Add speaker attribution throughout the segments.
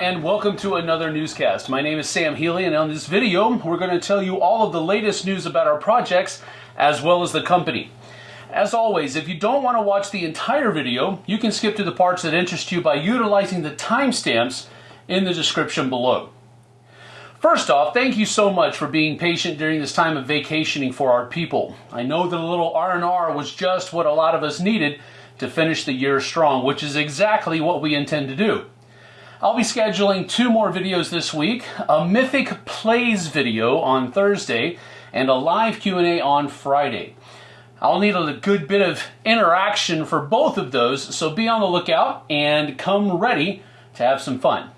Speaker 1: and welcome to another newscast. My name is Sam Healy and on this video we're going to tell you all of the latest news about our projects as well as the company. As always, if you don't want to watch the entire video, you can skip to the parts that interest you by utilizing the timestamps in the description below. First off, thank you so much for being patient during this time of vacationing for our people. I know that a little R&R was just what a lot of us needed to finish the year strong, which is exactly what we intend to do. I'll be scheduling two more videos this week, a Mythic Plays video on Thursday and a live Q&A on Friday. I'll need a good bit of interaction for both of those, so be on the lookout and come ready to have some fun.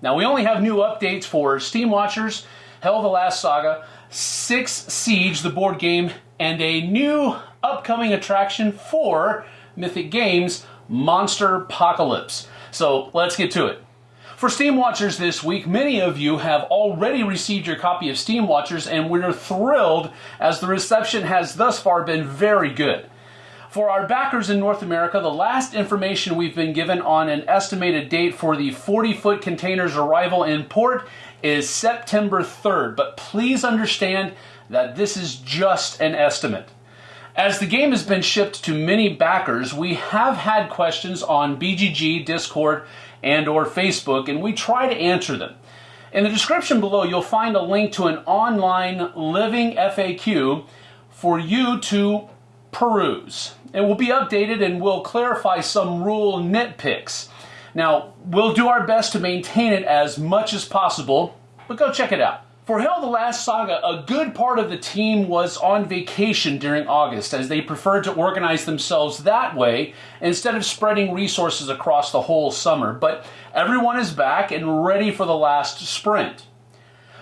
Speaker 1: Now we only have new updates for Steamwatchers, Hell the Last Saga, Six Siege, the board game, and a new upcoming attraction for Mythic Games, Monsterpocalypse. So let's get to it. For Steamwatchers this week, many of you have already received your copy of Steamwatchers, and we're thrilled as the reception has thus far been very good. For our backers in North America, the last information we've been given on an estimated date for the 40 foot container's arrival in port is September 3rd, but please understand that this is just an estimate. As the game has been shipped to many backers, we have had questions on BGG, Discord, and or Facebook, and we try to answer them. In the description below, you'll find a link to an online living FAQ for you to peruse. It will be updated and we'll clarify some rule nitpicks. Now, we'll do our best to maintain it as much as possible, but go check it out. For Hell the Last Saga, a good part of the team was on vacation during August as they preferred to organize themselves that way instead of spreading resources across the whole summer. But everyone is back and ready for the last sprint.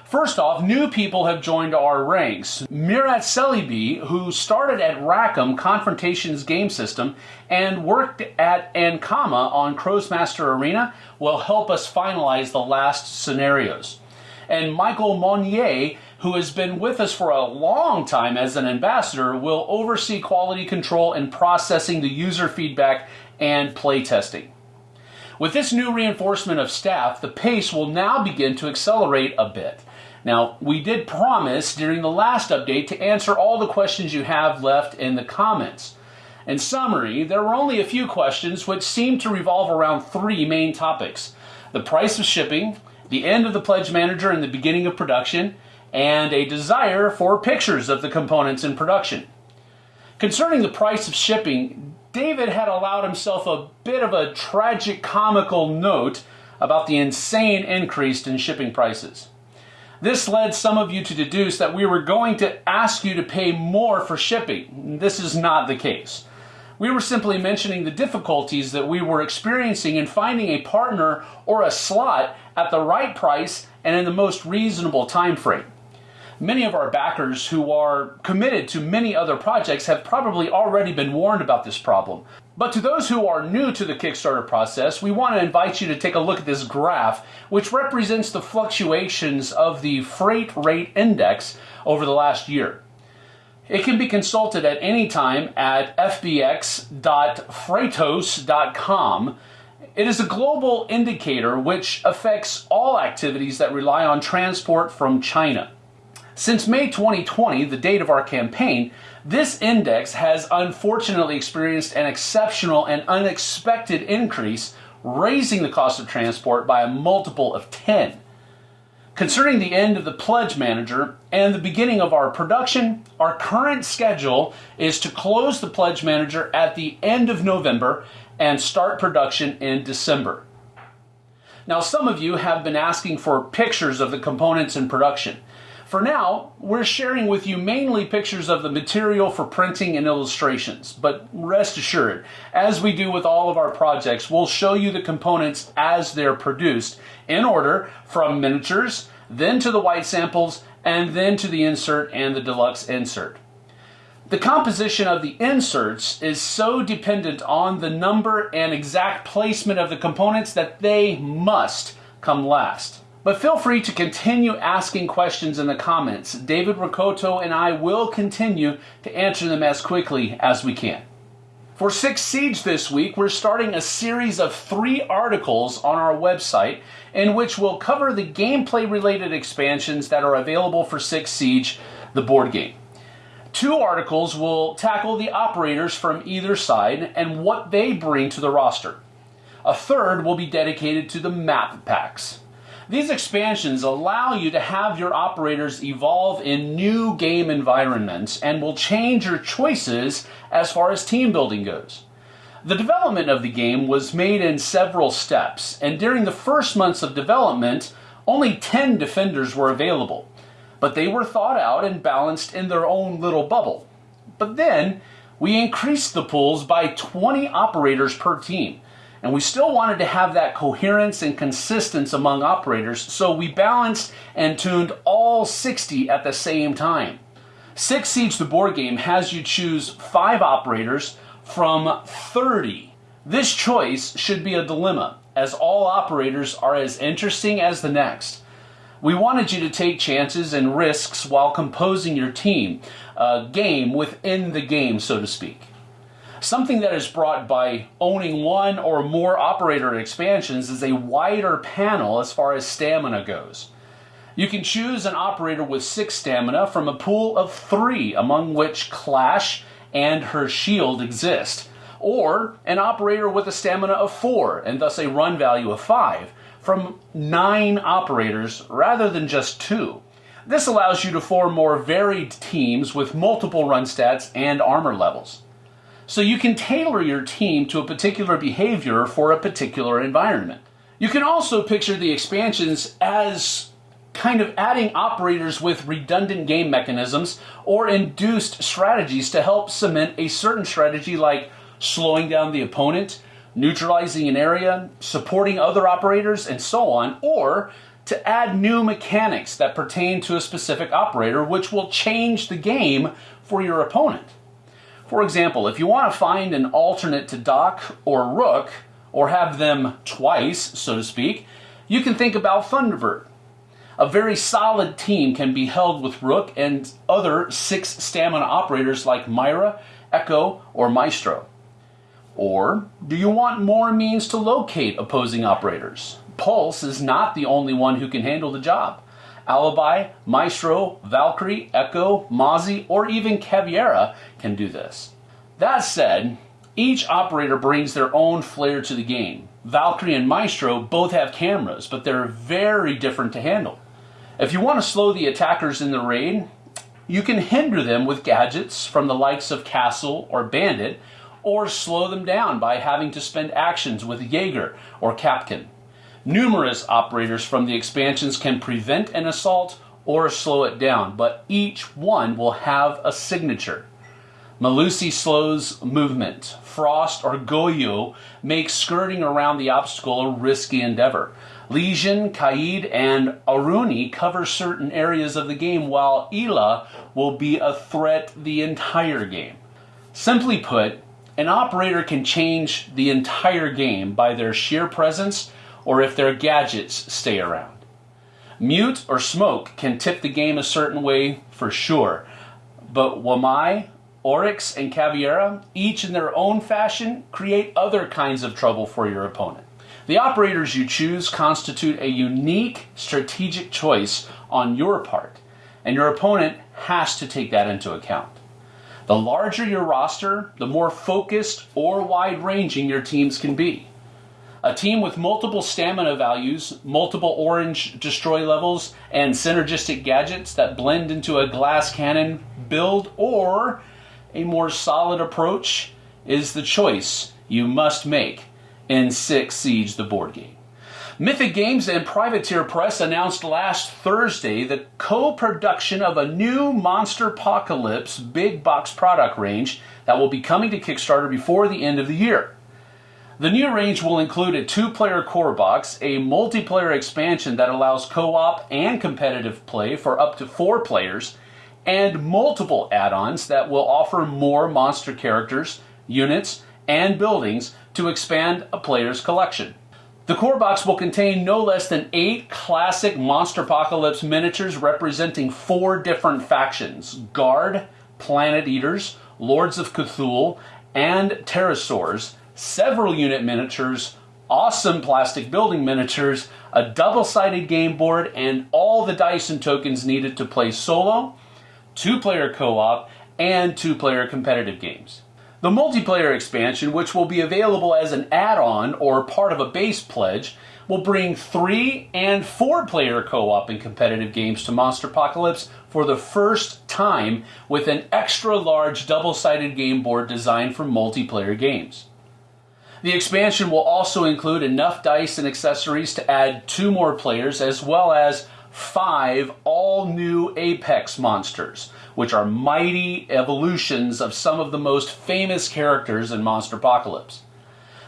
Speaker 1: First off, new people have joined our ranks. Mirat Celebi, who started at Rackham Confrontations game system and worked at Ankama on Krosmaster Arena, will help us finalize the last scenarios and Michael Monnier, who has been with us for a long time as an ambassador, will oversee quality control and processing the user feedback and playtesting. With this new reinforcement of staff, the pace will now begin to accelerate a bit. Now, we did promise during the last update to answer all the questions you have left in the comments. In summary, there were only a few questions which seemed to revolve around three main topics the price of shipping, the end of the pledge manager and the beginning of production, and a desire for pictures of the components in production. Concerning the price of shipping, David had allowed himself a bit of a tragic comical note about the insane increase in shipping prices. This led some of you to deduce that we were going to ask you to pay more for shipping. This is not the case. We were simply mentioning the difficulties that we were experiencing in finding a partner or a slot at the right price and in the most reasonable time frame. Many of our backers who are committed to many other projects have probably already been warned about this problem. But to those who are new to the Kickstarter process, we want to invite you to take a look at this graph, which represents the fluctuations of the freight rate index over the last year. It can be consulted at any time at fbx.freightos.com. It is a global indicator which affects all activities that rely on transport from China. Since May 2020, the date of our campaign, this index has unfortunately experienced an exceptional and unexpected increase, raising the cost of transport by a multiple of 10. Concerning the end of the Pledge Manager and the beginning of our production, our current schedule is to close the Pledge Manager at the end of November and start production in December. Now, some of you have been asking for pictures of the components in production. For now, we're sharing with you mainly pictures of the material for printing and illustrations, but rest assured, as we do with all of our projects, we'll show you the components as they're produced in order from miniatures, then to the white samples, and then to the insert and the deluxe insert. The composition of the inserts is so dependent on the number and exact placement of the components that they must come last. But feel free to continue asking questions in the comments. David Riccotto and I will continue to answer them as quickly as we can. For Six Siege this week, we're starting a series of three articles on our website in which we'll cover the gameplay related expansions that are available for Six Siege, the board game. Two articles will tackle the operators from either side and what they bring to the roster. A third will be dedicated to the map packs. These expansions allow you to have your operators evolve in new game environments and will change your choices as far as team building goes. The development of the game was made in several steps, and during the first months of development, only 10 defenders were available. But they were thought out and balanced in their own little bubble. But then, we increased the pools by 20 operators per team and we still wanted to have that coherence and consistency among operators, so we balanced and tuned all 60 at the same time. Six Siege, the board game, has you choose five operators from 30. This choice should be a dilemma, as all operators are as interesting as the next. We wanted you to take chances and risks while composing your team, a game within the game, so to speak. Something that is brought by owning one or more operator expansions is a wider panel as far as stamina goes. You can choose an operator with six stamina from a pool of three, among which Clash and her shield exist, or an operator with a stamina of four and thus a run value of five from nine operators rather than just two. This allows you to form more varied teams with multiple run stats and armor levels. So you can tailor your team to a particular behavior for a particular environment. You can also picture the expansions as kind of adding operators with redundant game mechanisms or induced strategies to help cement a certain strategy like slowing down the opponent, neutralizing an area, supporting other operators, and so on, or to add new mechanics that pertain to a specific operator which will change the game for your opponent. For example, if you want to find an alternate to Doc or Rook, or have them twice, so to speak, you can think about Thunderbird. A very solid team can be held with Rook and other six stamina operators like Mira, Echo, or Maestro. Or do you want more means to locate opposing operators? Pulse is not the only one who can handle the job. Alibi, Maestro, Valkyrie, Echo, Mozzie, or even Caveira can do this. That said, each operator brings their own flair to the game. Valkyrie and Maestro both have cameras, but they're very different to handle. If you want to slow the attackers in the raid, you can hinder them with gadgets from the likes of Castle or Bandit, or slow them down by having to spend actions with Jaeger or Kapkan. Numerous operators from the expansions can prevent an assault or slow it down, but each one will have a signature. Melusi slows movement. Frost or Goyo makes skirting around the obstacle a risky endeavor. Legion, Kaid, and Aruni cover certain areas of the game, while Ela will be a threat the entire game. Simply put, an operator can change the entire game by their sheer presence or if their gadgets stay around. Mute or smoke can tip the game a certain way for sure, but Wamai, Oryx, and Caveira, each in their own fashion, create other kinds of trouble for your opponent. The operators you choose constitute a unique strategic choice on your part, and your opponent has to take that into account. The larger your roster, the more focused or wide ranging your teams can be. A team with multiple stamina values, multiple orange destroy levels, and synergistic gadgets that blend into a glass cannon build or a more solid approach is the choice you must make in Six Siege, the board game. Mythic Games and Privateer Press announced last Thursday the co production of a new Monsterpocalypse big box product range that will be coming to Kickstarter before the end of the year. The new range will include a two player core box, a multiplayer expansion that allows co op and competitive play for up to four players, and multiple add ons that will offer more monster characters, units, and buildings to expand a player's collection. The core box will contain no less than eight classic Monsterpocalypse miniatures representing four different factions Guard, Planet Eaters, Lords of Cthulhu, and Terrasaurs, several unit miniatures, awesome plastic building miniatures, a double-sided game board, and all the dice and tokens needed to play solo, two-player co-op, and two-player competitive games. The multiplayer expansion, which will be available as an add-on or part of a base pledge, will bring three and four player co-op and competitive games to Monsterpocalypse for the first time with an extra large double-sided game board designed for multiplayer games. The expansion will also include enough dice and accessories to add two more players as well as five all new Apex monsters, which are mighty evolutions of some of the most famous characters in Monsterpocalypse.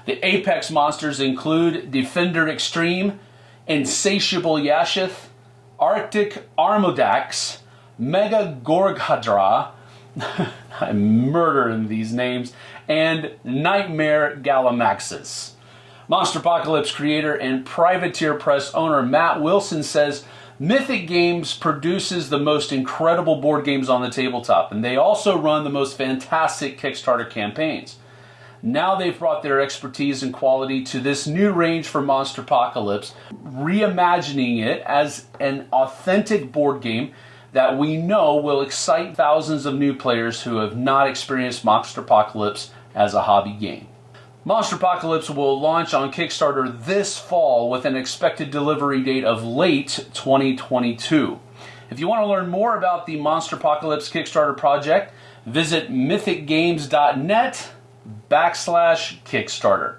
Speaker 1: The apex monsters include Defender Extreme, Insatiable Yashith, Arctic Armodax, Mega Gorghadra, I'm murdering these names, and Nightmare Gallimimus. Monsterpocalypse creator and Privateer Press owner Matt Wilson says Mythic Games produces the most incredible board games on the tabletop, and they also run the most fantastic Kickstarter campaigns. Now they've brought their expertise and quality to this new range for Monsterpocalypse, reimagining it as an authentic board game that we know will excite thousands of new players who have not experienced Monsterpocalypse as a hobby game. Monsterpocalypse will launch on Kickstarter this fall with an expected delivery date of late 2022. If you want to learn more about the Monsterpocalypse Kickstarter project, visit mythicgames.net backslash Kickstarter.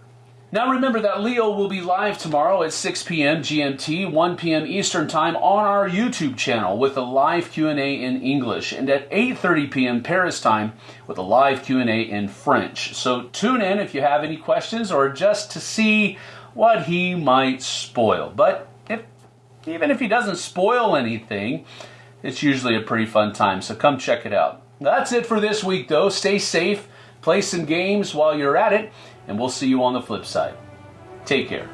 Speaker 1: Now remember that Leo will be live tomorrow at 6 p.m. GMT, 1 p.m. Eastern Time on our YouTube channel with a live Q&A in English and at 8:30 p.m. Paris time with a live Q&A in French. So tune in if you have any questions or just to see what he might spoil. But if even if he doesn't spoil anything, it's usually a pretty fun time. So come check it out. That's it for this week though. Stay safe Play some games while you're at it, and we'll see you on the flip side. Take care.